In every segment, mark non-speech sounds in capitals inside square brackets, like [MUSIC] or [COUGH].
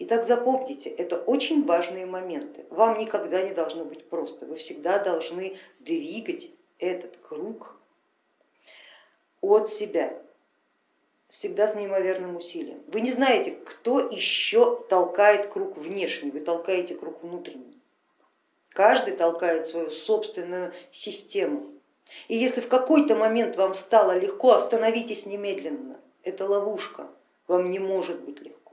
Итак, запомните, это очень важные моменты. Вам никогда не должно быть просто, вы всегда должны двигать этот круг от себя, всегда с неимоверным усилием. Вы не знаете, кто еще толкает круг внешний, вы толкаете круг внутренний. Каждый толкает свою собственную систему. И если в какой-то момент вам стало легко, остановитесь немедленно. Это ловушка, вам не может быть легко.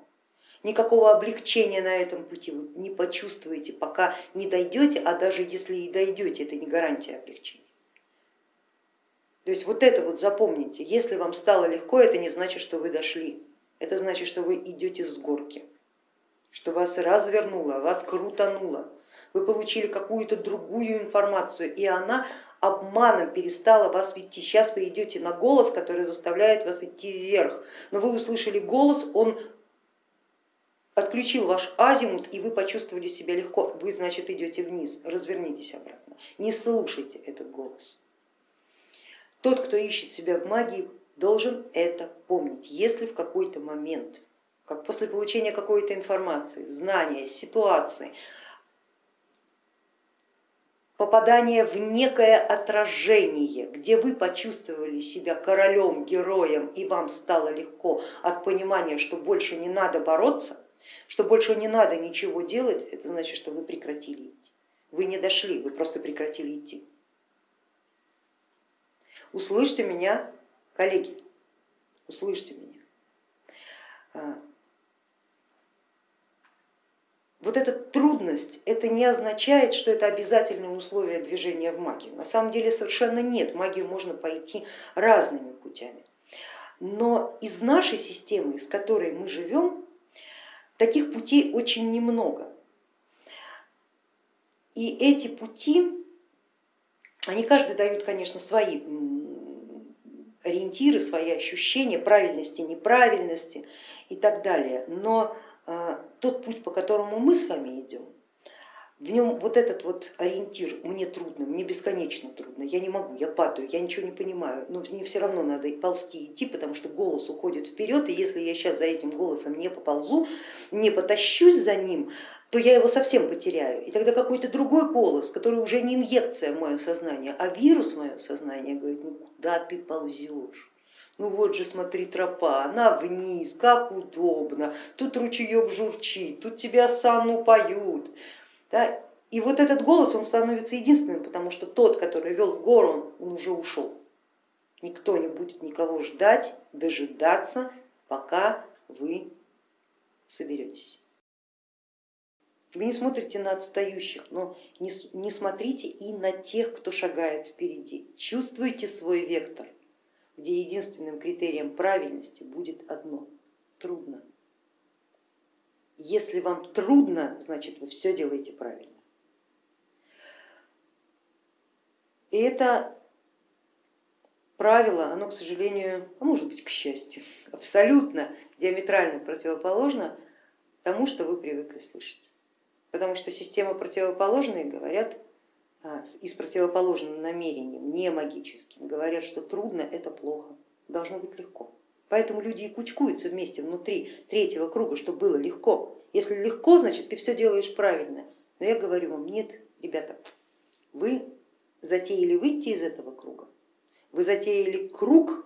Никакого облегчения на этом пути вы не почувствуете, пока не дойдете, а даже если и дойдете, это не гарантия облегчения. То есть вот это вот запомните, если вам стало легко, это не значит, что вы дошли, это значит, что вы идете с горки, что вас развернуло, вас крутануло, вы получили какую-то другую информацию, и она обманом перестала вас вести. Сейчас вы идете на голос, который заставляет вас идти вверх, но вы услышали голос, он отключил ваш азимут, и вы почувствовали себя легко, вы, значит, идете вниз, развернитесь обратно, не слушайте этот голос. Тот, кто ищет себя в магии, должен это помнить. Если в какой-то момент, как после получения какой-то информации, знания, ситуации, попадание в некое отражение, где вы почувствовали себя королем, героем и вам стало легко от понимания, что больше не надо бороться, что больше не надо ничего делать, это значит, что вы прекратили идти. Вы не дошли, вы просто прекратили идти. Услышьте меня, коллеги, услышьте меня. А, вот эта трудность, это не означает, что это обязательное условие движения в магию. На самом деле совершенно нет, магию можно пойти разными путями. Но из нашей системы, из которой мы живем, таких путей очень немного. И эти пути, они каждый дают, конечно, свои ориентиры, свои ощущения правильности, неправильности и так далее. Но а, тот путь, по которому мы с вами идем, в нем вот этот вот ориентир мне трудно, мне бесконечно трудно, я не могу, я падаю, я ничего не понимаю, но мне все равно надо ползти, идти, потому что голос уходит вперед, и если я сейчас за этим голосом не поползу, не потащусь за ним, то я его совсем потеряю. И тогда какой-то другой голос, который уже не инъекция в мое сознание, а вирус в мое сознание говорит, ну куда ты ползешь? Ну вот же смотри тропа, она вниз, как удобно, тут ручеек журчит, тут тебя сану поют. Да? И вот этот голос, он становится единственным, потому что тот, который вел в гору, он, он уже ушел. Никто не будет никого ждать, дожидаться, пока вы соберетесь. Вы не смотрите на отстающих, но не, не смотрите и на тех, кто шагает впереди. Чувствуйте свой вектор, где единственным критерием правильности будет одно – трудно. Если вам трудно, значит вы все делаете правильно. И это правило, оно, к сожалению, а может быть, к счастью, [LAUGHS] абсолютно диаметрально противоположно тому, что вы привыкли слышать потому что системы противоположные говорят а, и с противоположным намерением, не магическим, говорят, что трудно это плохо, должно быть легко. Поэтому люди и кучкуются вместе внутри третьего круга, чтобы было легко. Если легко, значит ты все делаешь правильно. Но я говорю вам, нет, ребята, вы затеяли выйти из этого круга, вы затеяли круг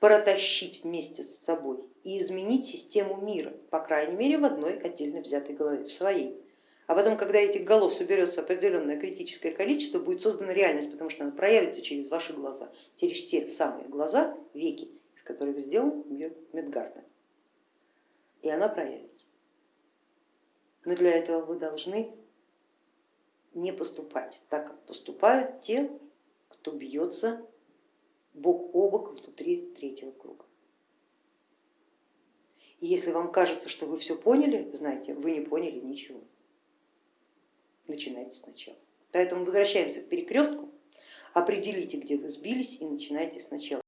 протащить вместе с собой и изменить систему мира, по крайней мере в одной отдельно взятой голове, в своей. А потом, когда этих голов соберется определенное критическое количество, будет создана реальность, потому что она проявится через ваши глаза, через те самые глаза, веки, которых сделан мир Медгарда. И она проявится. Но для этого вы должны не поступать так, как поступают те, кто бьется бок о бок внутри третьего круга. И если вам кажется, что вы все поняли, знаете, вы не поняли ничего начинайте сначала. Поэтому возвращаемся к перекрестку, определите, где вы сбились и начинайте сначала.